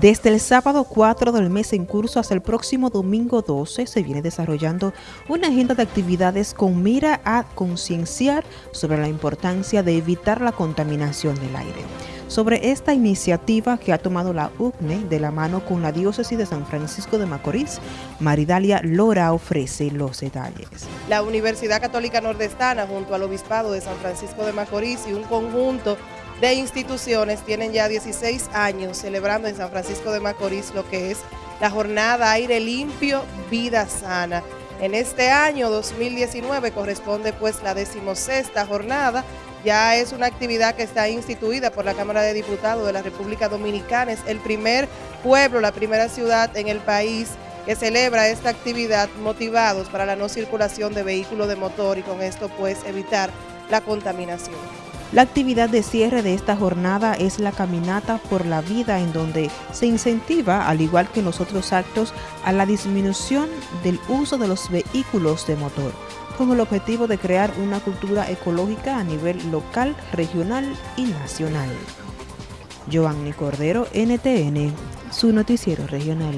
Desde el sábado 4 del mes en curso hasta el próximo domingo 12 se viene desarrollando una agenda de actividades con mira a concienciar sobre la importancia de evitar la contaminación del aire. Sobre esta iniciativa que ha tomado la UCNE de la mano con la diócesis de San Francisco de Macorís, Maridalia Lora ofrece los detalles. La Universidad Católica Nordestana junto al Obispado de San Francisco de Macorís y un conjunto de instituciones tienen ya 16 años celebrando en San Francisco de Macorís lo que es la jornada Aire Limpio, Vida Sana. En este año 2019 corresponde pues la decimosexta jornada, ya es una actividad que está instituida por la Cámara de Diputados de la República Dominicana, es el primer pueblo, la primera ciudad en el país que celebra esta actividad motivados para la no circulación de vehículos de motor y con esto pues evitar la contaminación. La actividad de cierre de esta jornada es la Caminata por la Vida, en donde se incentiva, al igual que en los otros actos, a la disminución del uso de los vehículos de motor, con el objetivo de crear una cultura ecológica a nivel local, regional y nacional. Giovanni Cordero, NTN, su noticiero regional.